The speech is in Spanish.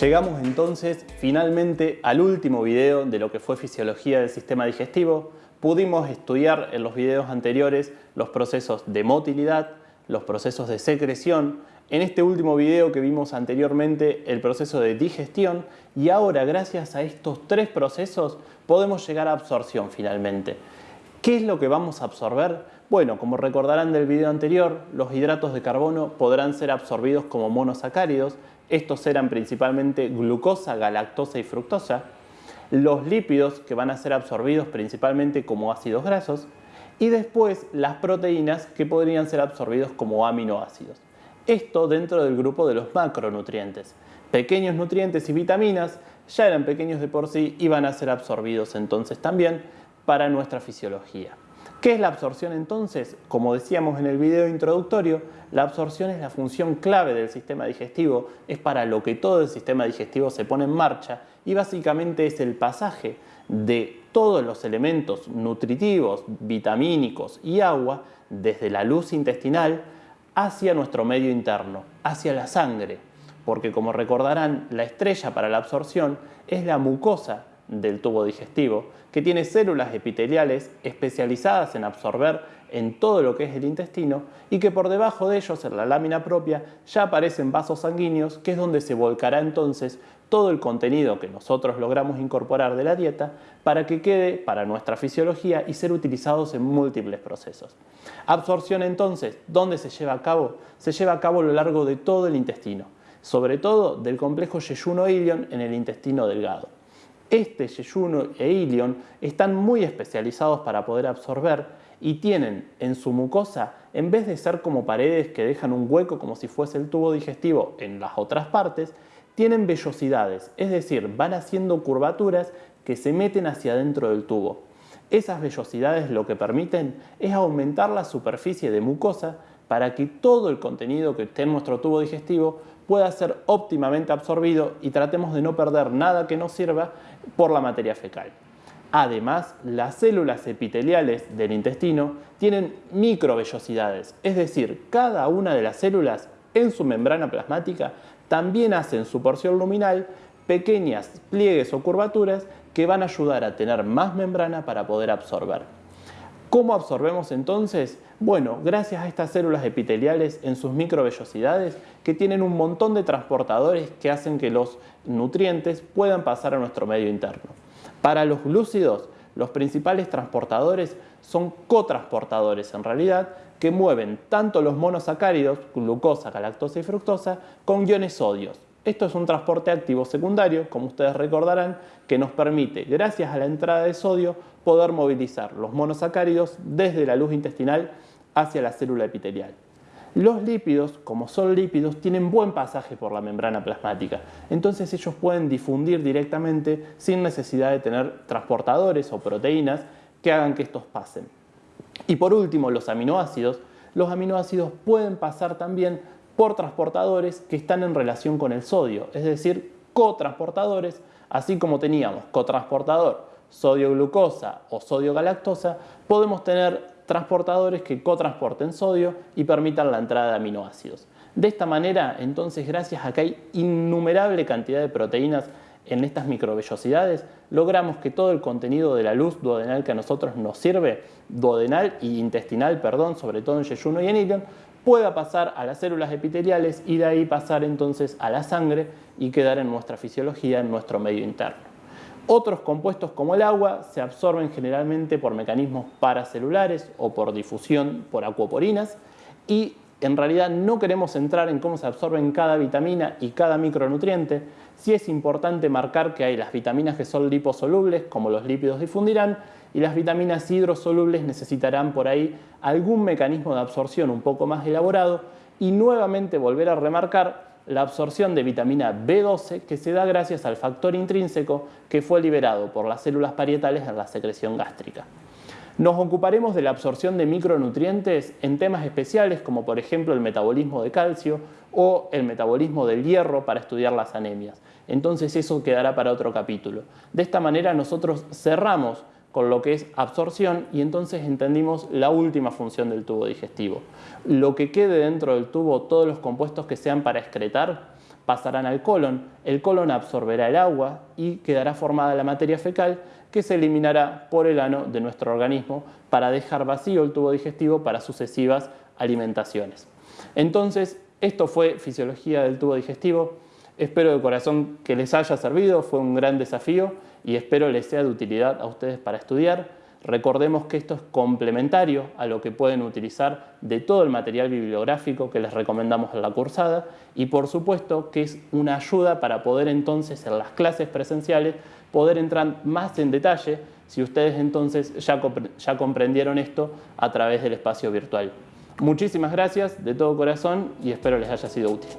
Llegamos entonces finalmente al último video de lo que fue fisiología del sistema digestivo. Pudimos estudiar en los videos anteriores los procesos de motilidad, los procesos de secreción, en este último video que vimos anteriormente el proceso de digestión y ahora gracias a estos tres procesos podemos llegar a absorción finalmente. ¿Qué es lo que vamos a absorber? Bueno, como recordarán del video anterior, los hidratos de carbono podrán ser absorbidos como monosacáridos, estos eran principalmente glucosa, galactosa y fructosa, los lípidos que van a ser absorbidos principalmente como ácidos grasos y después las proteínas que podrían ser absorbidos como aminoácidos. Esto dentro del grupo de los macronutrientes. Pequeños nutrientes y vitaminas ya eran pequeños de por sí y van a ser absorbidos entonces también para nuestra fisiología. ¿Qué es la absorción entonces? Como decíamos en el video introductorio, la absorción es la función clave del sistema digestivo, es para lo que todo el sistema digestivo se pone en marcha y básicamente es el pasaje de todos los elementos nutritivos, vitamínicos y agua desde la luz intestinal hacia nuestro medio interno, hacia la sangre, porque como recordarán, la estrella para la absorción es la mucosa del tubo digestivo, que tiene células epiteliales especializadas en absorber en todo lo que es el intestino y que por debajo de ellos, en la lámina propia, ya aparecen vasos sanguíneos, que es donde se volcará entonces todo el contenido que nosotros logramos incorporar de la dieta para que quede para nuestra fisiología y ser utilizados en múltiples procesos. Absorción entonces, ¿dónde se lleva a cabo? Se lleva a cabo a lo largo de todo el intestino, sobre todo del complejo yeyuno-ilion en el intestino delgado. Este yeyuno e ilion están muy especializados para poder absorber y tienen en su mucosa, en vez de ser como paredes que dejan un hueco como si fuese el tubo digestivo en las otras partes, tienen vellosidades, es decir, van haciendo curvaturas que se meten hacia adentro del tubo. Esas vellosidades lo que permiten es aumentar la superficie de mucosa para que todo el contenido que esté en nuestro tubo digestivo pueda ser óptimamente absorbido y tratemos de no perder nada que nos sirva por la materia fecal. Además, las células epiteliales del intestino tienen microvellosidades, es decir, cada una de las células en su membrana plasmática también hacen su porción luminal pequeñas pliegues o curvaturas que van a ayudar a tener más membrana para poder absorber. ¿Cómo absorbemos entonces? Bueno, gracias a estas células epiteliales en sus microvellosidades que tienen un montón de transportadores que hacen que los nutrientes puedan pasar a nuestro medio interno. Para los glúcidos, los principales transportadores son cotransportadores en realidad que mueven tanto los monosacáridos, glucosa, galactosa y fructosa, con iones sodios. Esto es un transporte activo secundario, como ustedes recordarán, que nos permite, gracias a la entrada de sodio, poder movilizar los monosacáridos desde la luz intestinal hacia la célula epitelial. Los lípidos, como son lípidos, tienen buen pasaje por la membrana plasmática, entonces ellos pueden difundir directamente sin necesidad de tener transportadores o proteínas que hagan que estos pasen. Y por último, los aminoácidos. Los aminoácidos pueden pasar también por transportadores que están en relación con el sodio, es decir, cotransportadores, así como teníamos cotransportador sodio-glucosa o sodio-galactosa, podemos tener transportadores que cotransporten sodio y permitan la entrada de aminoácidos. De esta manera, entonces, gracias a que hay innumerable cantidad de proteínas en estas microvellosidades, logramos que todo el contenido de la luz duodenal que a nosotros nos sirve, duodenal y intestinal, perdón, sobre todo en yeyuno y en ilion, pueda pasar a las células epiteliales y de ahí pasar entonces a la sangre y quedar en nuestra fisiología, en nuestro medio interno. Otros compuestos como el agua se absorben generalmente por mecanismos paracelulares o por difusión por acuoporinas y en realidad no queremos entrar en cómo se absorben cada vitamina y cada micronutriente, sí es importante marcar que hay las vitaminas que son liposolubles, como los lípidos difundirán, y las vitaminas hidrosolubles necesitarán por ahí algún mecanismo de absorción un poco más elaborado y nuevamente volver a remarcar la absorción de vitamina B12 que se da gracias al factor intrínseco que fue liberado por las células parietales en la secreción gástrica. Nos ocuparemos de la absorción de micronutrientes en temas especiales como por ejemplo el metabolismo de calcio o el metabolismo del hierro para estudiar las anemias. Entonces eso quedará para otro capítulo. De esta manera nosotros cerramos con lo que es absorción y entonces entendimos la última función del tubo digestivo. Lo que quede dentro del tubo, todos los compuestos que sean para excretar, pasarán al colon, el colon absorberá el agua y quedará formada la materia fecal que se eliminará por el ano de nuestro organismo para dejar vacío el tubo digestivo para sucesivas alimentaciones. Entonces, esto fue fisiología del tubo digestivo. Espero de corazón que les haya servido, fue un gran desafío y espero les sea de utilidad a ustedes para estudiar. Recordemos que esto es complementario a lo que pueden utilizar de todo el material bibliográfico que les recomendamos en la cursada y por supuesto que es una ayuda para poder entonces en las clases presenciales poder entrar más en detalle si ustedes entonces ya, ya comprendieron esto a través del espacio virtual. Muchísimas gracias de todo corazón y espero les haya sido útil.